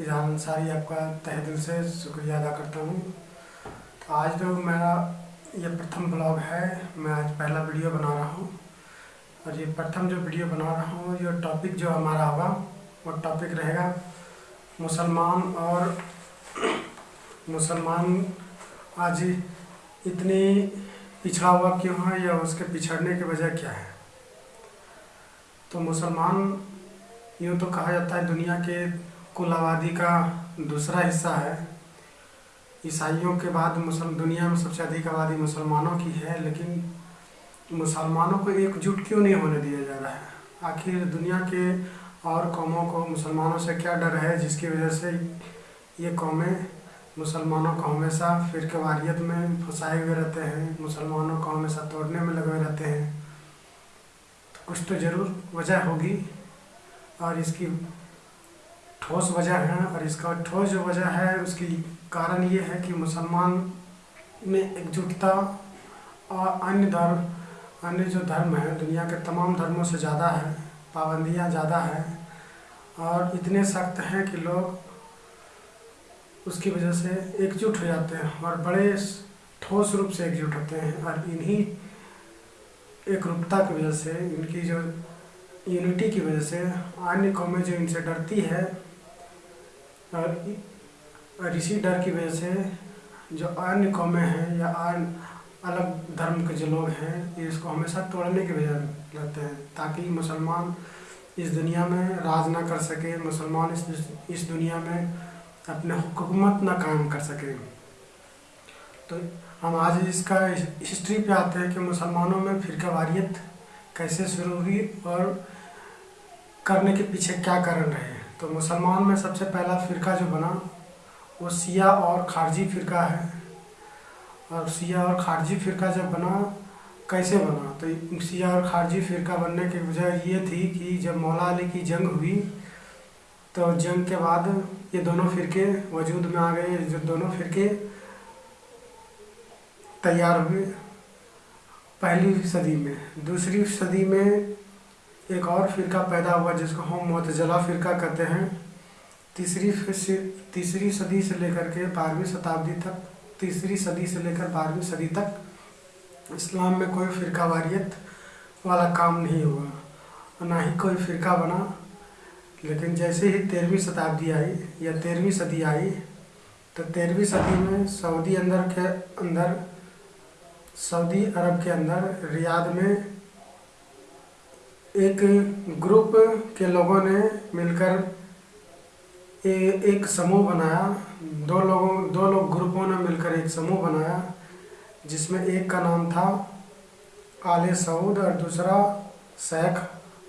इजहार अंसारी आपका तहे दिल से शुक्रिया अदा करता हूँ। आज जो मेरा ये प्रथम ब्लॉग है, मैं आज पहला वीडियो बना रहा हूँ। और ये प्रथम जो वीडियो बना रहा हूँ, ये टॉपिक जो हमारा होगा, वो टॉपिक रहेगा मुसलमान और मुसलमान आज इतनी पिछड़ा हुआ क्यों है या उसके पिछड़ने की वजह क्या है? तो मुसलमान यूँ तो कहा जाता है दुनिया के कुल आबादी का दूसरा हिस्सा है। ईसाइयों के बाद मुसल दुनिया में सबसे अधिक आबादी मुसलमानों की है, लेकिन मुसलमानों को एकजुट क्यों नहीं होने दिया जा रहा है? आखिर दुनिया के और कौमों को मुसलमानों से क्या डर है, जिसकी वजह से ये कौमें मुसलमानों को हमेशा फिर वारियत में फंसाए हुए रहते हैं, मुसलमानों को हमेशा तोड़ने में लगे रहते हैं? तो कुछ तो ज़रूर वजह होगी, और इसकी ठोस वजह है और इसका ठोस जो वजह है, उसकी कारण ये है कि मुसलमान में एकजुटता और अन्य धर्म अन्य जो धर्म है, दुनिया के तमाम धर्मों से ज़्यादा है, पाबंदियाँ ज़्यादा हैं और इतने सख्त हैं कि लोग उसकी वजह से एकजुट हो जाते हैं और बड़े ठोस रूप से एकजुट होते हैं और इन्हीं एक रूपता की वजह से, इनकी जो यूनिटी की वजह से, अन्य कौमें जो इनसे डरती है और इसी डर की वजह से जो अन्य कौमें हैं या अन्य अलग धर्म के जो लोग हैं ये इसको हमेशा तोड़ने की वजह रहते हैं, ताकि मुसलमान इस दुनिया में राज ना कर सके, मुसलमान इस इस दुनिया में अपने हुकूमत ना कायम कर सके। तो हम आज इसका हिस्ट्री पे आते हैं कि मुसलमानों में फिरका वारियत कैसे शुरू हुई और करने के पीछे क्या कारण रहे। तो मुसलमान में सबसे पहला फ़िरका जो बना, वो सिया और खारजी फ़िरका है। और सिया और खारजी फ़िरका जब बना, कैसे बना? तो सिया और खारजी फ़िरका बनने की वजह ये थी कि जब मौला अली की जंग हुई तो जंग के बाद ये दोनों फ़िरके वजूद में आ गए। जो दोनों फ़िरके तैयार हुए पहली सदी में। दूसरी सदी में एक और फ़िरका पैदा हुआ जिसको हम मतजला फ़िरका कहते हैं। तीसरी तीसरी सदी से लेकर के बारहवीं शताब्दी तक, तीसरी सदी से लेकर बारहवीं सदी तक इस्लाम में कोई फ़िरका वारियत वाला काम नहीं हुआ, ना ही कोई फ़िरका बना। लेकिन जैसे ही तेरहवीं शताब्दी आई या तेरहवीं सदी आई तो तेरहवीं सदी में सऊदी अंदर के अंदर, सऊदी अरब के अंदर रियाद में एक ग्रुप के लोगों ने मिलकर ए, एक समूह बनाया। दो लोगों दो लोग ग्रुपों ने मिलकर एक समूह बनाया जिसमें एक का नाम था आले सऊद और दूसरा शेख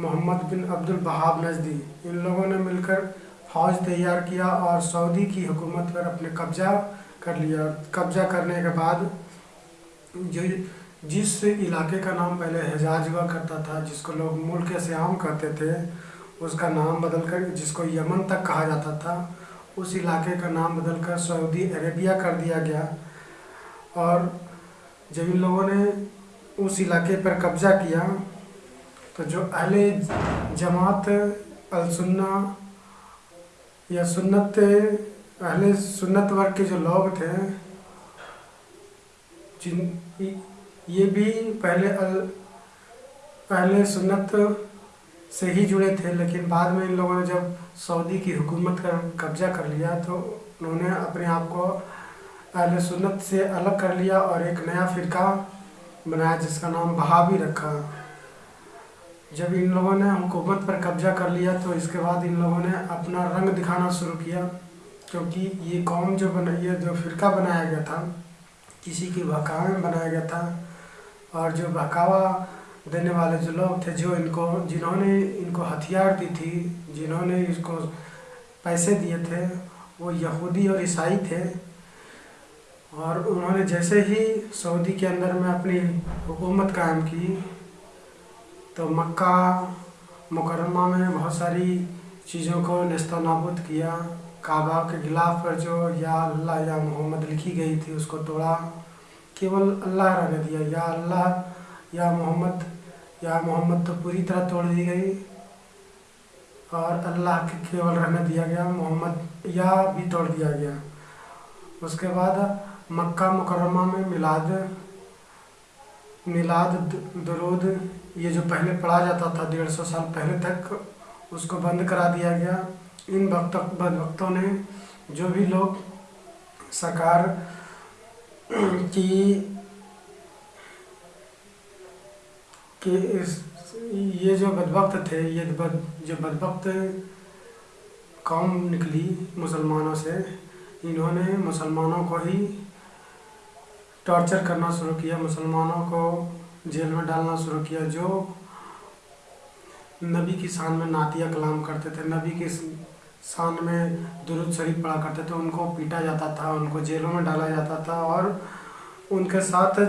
मोहम्मद बिन अब्दुल बहाब नजदी। इन लोगों ने मिलकर फौज तैयार किया और सऊदी की हुकूमत पर अपने कब्जा कर लिया। कब्जा करने के बाद जो जिस इलाके का नाम पहले हजाज हुआ करता था, जिसको लोग मुल्क श्याम कहते थे, उसका नाम बदलकर, जिसको यमन तक कहा जाता था, उस इलाके का नाम बदलकर सऊदी अरेबिया कर दिया गया। और जब इन लोगों ने उस इलाके पर कब्जा किया तो जो अहले जमात, अलसन्ना या सुन्नत, अहले सुन्नत वर्ग के जो लोग थे, जिन ये भी पहले अल, पहले सुन्नत से ही जुड़े थे, लेकिन बाद में इन लोगों ने जब सऊदी की हुकूमत का कब्जा कर लिया तो उन्होंने अपने आप को अहल सुन्नत से अलग कर लिया और एक नया फ़िरका बनाया, जिसका नाम बहावी रखा। जब इन लोगों ने हुकूमत पर कब्जा कर लिया तो इसके बाद इन लोगों ने अपना रंग दिखाना शुरू किया, क्योंकि ये कौम जो बना, ये जो फ़िरका बनाया गया था, किसी की बहकावे में बनाया गया था और जो बहकावा देने वाले जो लोग थे, जो इनको, जिन्होंने इनको हथियार दी थी, जिन्होंने इसको पैसे दिए थे, वो यहूदी और ईसाई थे। और उन्होंने जैसे ही सऊदी के अंदर में अपनी हुकूमत कायम की तो मक्का मुकरमा में बहुत सारी चीज़ों को नस्ता नाबूद किया। काबा के गिलाफ पर जो या अल्लाह या मोहम्मद लिखी गई थी, उसको तोड़ा। केवल अल्लाह रहने दिया। या अल्लाह, या मोहम्मद या मोहम्मद तो पूरी तरह तोड़ दी गई। और अल्लाह के केवल रहने दिया गया, मोहम्मद या भी तोड़ दिया गया। उसके बाद मक्का मुकरमा में मिलाद मिलाद दरूद, ये जो पहले पढ़ा जाता था डेढ़ सौ साल पहले तक, उसको बंद करा दिया गया। इन भक्त भक्तों ने जो भी लोग, सरकार की कि इस, ये जो बदबख्त थे, ये बद, जो बदबख्त कौम निकली मुसलमानों से, इन्होंने मुसलमानों को ही टॉर्चर करना शुरू किया, मुसलमानों को जेल में डालना शुरू किया, जो नबी की शान में नातिया कलाम करते थे, नबी की शान में दुरुद शरीफ पढ़ा करते थे, उनको पीटा जाता था, उनको जेलों में डाला जाता था और उनके साथ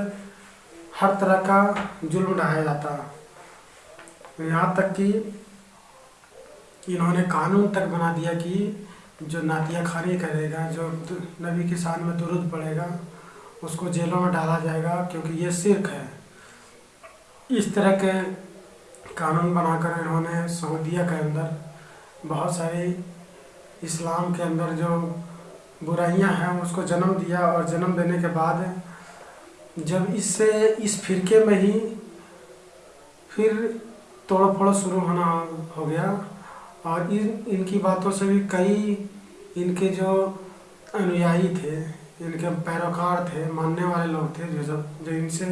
हर तरह का जुल्म ढाया जाता। यहाँ तक कि इन्होंने कानून तक बना दिया कि जो नातिया खानी करेगा, जो नबी की शान में दुरुद पड़ेगा, उसको जेलों में डाला जाएगा, क्योंकि ये सिर्क है। इस तरह के कानून बनाकर इन्होंने सऊदिया के अंदर बहुत सारी इस्लाम के अंदर जो बुराइयाँ हैं, उसको जन्म दिया और जन्म देने के बाद जब इससे, इस फिरके में ही फिर तोड़ फोड़ शुरू होना हो गया। और इन, इनकी बातों से भी कई इनके जो अनुयायी थे, इनके पैरोकार थे, मानने वाले लोग थे, जो सब, जो इनसे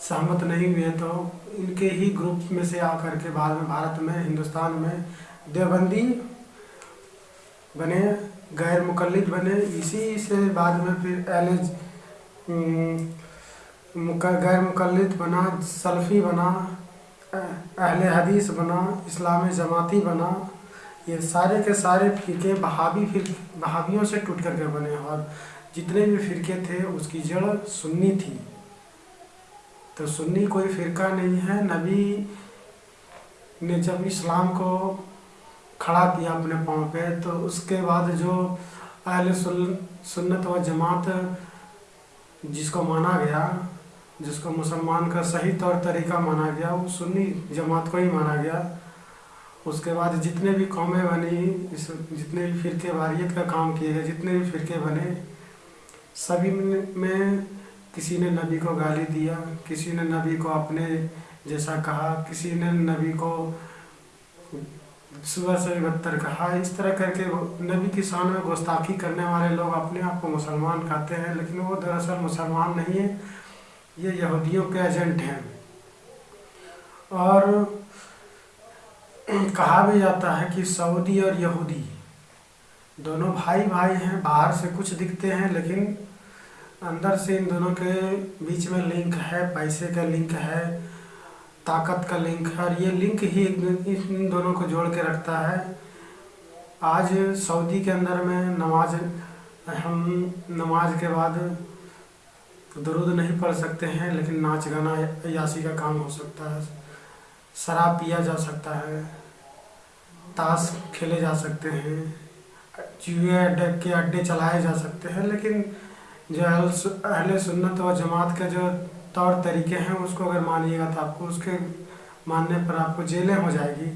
सहमत नहीं हुए तो इनके ही ग्रुप में से आकर के बाद में, भारत में, हिंदुस्तान में देवबंदी बने, गैर मुकलद बने, इसी से बाद में फिर एल गैर मुकलद बना, सल्फ़ी बना अहले हदीस बना, इस्लामी जमाती बना, ये सारे के सारे फ़िरके बहावी फिर बहावियों से टूट करके बने और जितने भी फ़िरके थे उसकी जड़ सुन्नी थी। तो सुन्नी कोई फ़िरका नहीं है। नबी ने जब इस्लाम को खड़ा किया अपने पाँव पे तो उसके बाद जो अहल सुन्नत व जमात, जिसको माना गया, जिसको मुसलमान का सही तौर तरीका माना गया, वो सुन्नी जमात को ही माना गया। उसके बाद जितने भी कौमें बनी, इस, जितने भी फ़िरके वारियत का काम किए गए, जितने भी फ़िरके बने, सभी में किसी ने नबी को गाली दिया, किसी ने नबी को अपने जैसा कहा, किसी ने नबी को सुबह से बदतर कहा। इस तरह करके नबी की शान में गुस्ताखी करने वाले लोग अपने आप को मुसलमान कहते हैं, लेकिन वो दरअसल मुसलमान नहीं है। ये यहूदियों के एजेंट हैं। और कहा भी जाता है कि सऊदी और यहूदी दोनों भाई भाई हैं, बाहर से कुछ दिखते हैं, लेकिन अंदर से इन दोनों के बीच में लिंक है, पैसे का लिंक है। ताकत का लिंक है और ये लिंक ही इन दोनों को जोड़ के रखता है। आज सऊदी के अंदर में नमाज़, हम नमाज़ के बाद दरुद नहीं पढ़ सकते हैं, लेकिन नाच गाना यासी का काम हो सकता है। शराब पिया जा सकता है। ताश खेले जा सकते हैं। चूहे के अड्डे चलाए जा सकते हैं, लेकिन जो अहले सुन्नत व जमात का जो तौर तरीके हैं, उसको अगर मानिएगा तो आपको उसके मानने पर आपको जेलें हो जाएगी।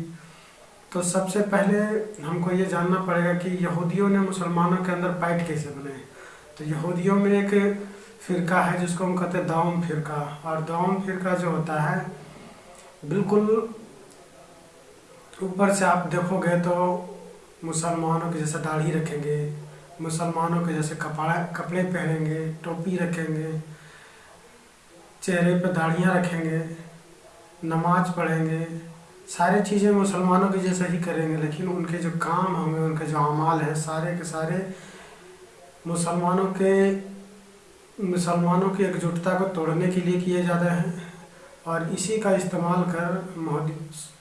तो सबसे पहले हमको ये जानना पड़ेगा कि यहूदियों ने मुसलमानों के अंदर पैठ कैसे बनाए तो यहूदियों में एक फ़िरका है, जिसको हम कहते हैं दाउम फ़िरका। और दाउम फ़िरका जो होता है, बिल्कुल ऊपर से आप देखोगे तो मुसलमानों के जैसे दाढ़ी रखेंगे, मुसलमानों के जैसे कपड़ा, कपड़े पहनेंगे, टोपी रखेंगे चेहरे पर दाढ़ियाँ रखेंगे, नमाज़ पढ़ेंगे, सारी चीज़ें मुसलमानों के जैसे ही करेंगे, लेकिन उनके जो काम होंगे, उनके जो अमाल हैं, सारे के सारे मुसलमानों के, मुसलमानों की एकजुटता को तोड़ने के लिए किए जाते हैं। और इसी का इस्तेमाल कर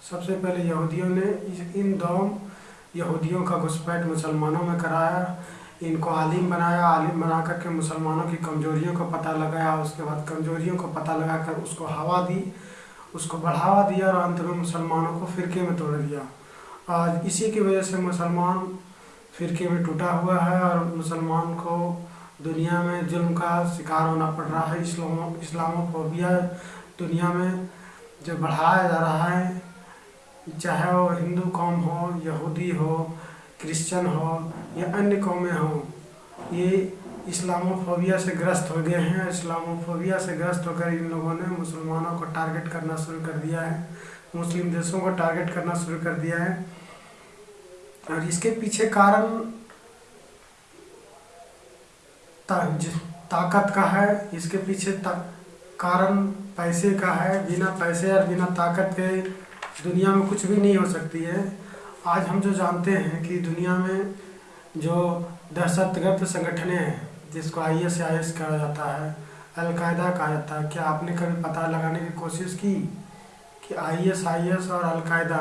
सबसे पहले यहूदियों ने इन दो यहूदियों का घुसपैठ मुसलमानों में कराया। इनको आलिम बनाया, आलिम बना करके मुसलमानों की कमजोरियों का पता लगाया, उसके बाद कमजोरियों को पता लगा कर उसको हवा दी, उसको बढ़ावा दिया और अंत में मुसलमानों को फ़िरके में तोड़ दिया। आज इसी की वजह से मुसलमान फ़िरके में टूटा हुआ है और मुसलमान को दुनिया में जुल्म का शिकार होना पड़ रहा है। इस्लामो, इस्लामोफोबिया दुनिया में जो बढ़ाया जा रहा है, चाहे वो हिंदू कौम हो, यहूदी हो क्रिश्चियन हो या अन्य कौमें हों ये इस्लामोफोबिया से ग्रस्त हो गए हैं। इस्लामोफोबिया से ग्रस्त होकर इन लोगों ने मुसलमानों को टारगेट करना शुरू कर दिया है। मुस्लिम देशों को टारगेट करना शुरू कर दिया है। और इसके पीछे कारण ता, ताकत का है इसके पीछे कारण पैसे का है। बिना पैसे और बिना ताकत के दुनिया में कुछ भी नहीं हो सकती है। आज हम जो जानते हैं कि दुनिया में जो दहशतगर्द संगठने हैं, जिसको आई एस आई एस कहा जाता है, अलकायदा कहा जाता है, क्या आपने कभी पता लगाने की कोशिश की कि आई एस आई एस और अलकायदा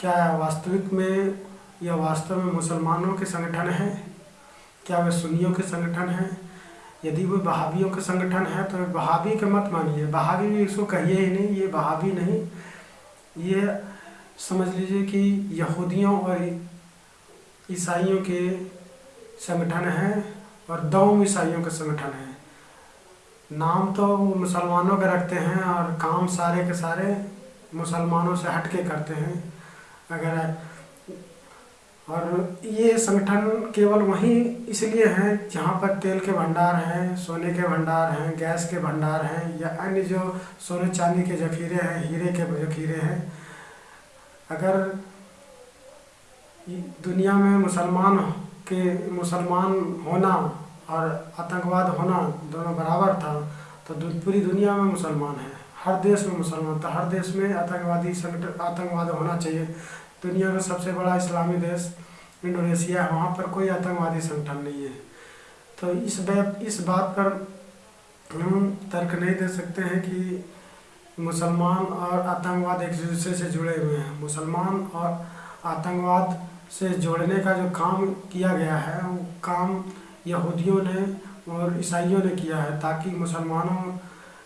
क्या वास्तविक में या वास्तव में मुसलमानों के संगठन हैं? क्या वे सुन्नियों के संगठन हैं? यदि वो बहावियों के संगठन है तो वे बहावी के मत मानिए। बहावी भी इसको कहिए ही नहीं, ये बहावी नहीं, ये समझ लीजिए कि यहूदियों और ईसाइयों के संगठन हैं और दो ईसाइयों के संगठन हैं। नाम तो मुसलमानों के रखते हैं और काम सारे के सारे मुसलमानों से हट के करते हैं। अगर और ये संगठन केवल वहीं इसलिए हैं जहाँ पर तेल के भंडार हैं, सोने के भंडार हैं, गैस के भंडार हैं या अन्य जो सोने चांदी के जखीरे हैं, हीरे के जखीरे हैं। अगर दुनिया में मुसलमान के मुसलमान होना और आतंकवाद होना दोनों बराबर था तो पूरी दुनिया में मुसलमान है। हर देश में मुसलमान था। हर देश में आतंकवादी संगठन, आतंकवाद होना चाहिए। दुनिया का सबसे बड़ा इस्लामी देश इंडोनेशिया है। वहाँ पर कोई आतंकवादी संगठन नहीं है। तो इस बात इस बात पर हम तर्क नहीं दे सकते हैं कि मुसलमान और आतंकवाद एक दूसरे से जुड़े हुए हैं। मुसलमान और आतंकवाद से जोड़ने का जो काम किया गया है, वो काम यहूदियों ने और ईसाइयों ने किया है ताकि मुसलमानों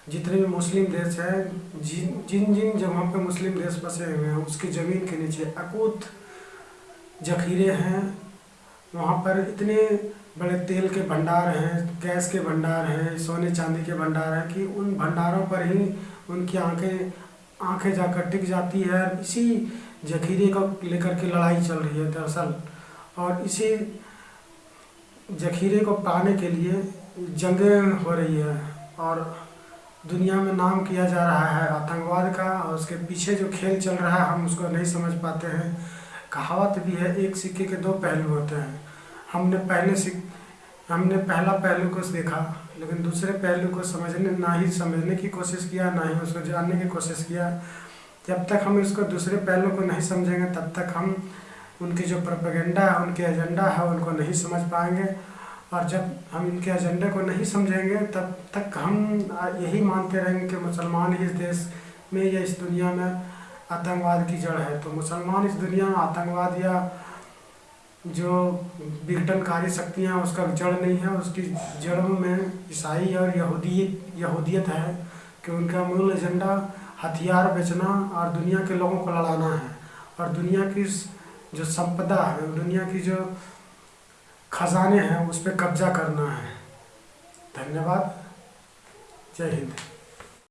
जितने भी मुस्लिम देश हैं, जिन जिन जिन जगहों पर मुस्लिम देश बसे हुए हैं, उसकी ज़मीन के नीचे अकूत जखीरे हैं। वहाँ पर इतने बड़े तेल के भंडार हैं, गैस के भंडार हैं, सोने चांदी के भंडार हैं कि उन भंडारों पर ही उनकी आँखें आँखें जाकर टिक जाती है इसी जखीरे को लेकर के लड़ाई चल रही है दरअसल। और इसी जखीरे को पाने के लिए जंगें हो रही है और दुनिया में नाम किया जा रहा है आतंकवाद का और उसके पीछे जो खेल चल रहा है हम उसको नहीं समझ पाते हैं। कहावत भी है, एक सिक्के के दो पहलू होते हैं। हमने पहले सिक हमने पहला पहलू को देखा लेकिन दूसरे पहलू को समझने, ना ही समझने की कोशिश किया, ना ही उसको जानने की कोशिश किया। जब तक हम इसको दूसरे पहलू को नहीं समझेंगे, तब तक हम उनकी जो प्रोपेगेंडा है, उनके एजेंडा है, उनको नहीं समझ पाएँगे। और जब हम इनके एजेंडे को नहीं समझेंगे, तब तक हम यही मानते रहेंगे कि मुसलमान ही इस देश में या इस दुनिया में आतंकवाद की जड़ है। तो मुसलमान इस दुनिया में आतंकवाद या जो विघटनकारी शक्तियाँ उसका जड़ नहीं है, उसकी जड़ों में ईसाई और यहूदी, यहूदियत है कि उनका मूल एजेंडा हथियार बेचना और दुनिया के लोगों को लड़ाना है। और दुनिया की जो संपदा है, दुनिया की जो खजाने हैं, उस पर कब्जा करना है। धन्यवाद। जय हिंद।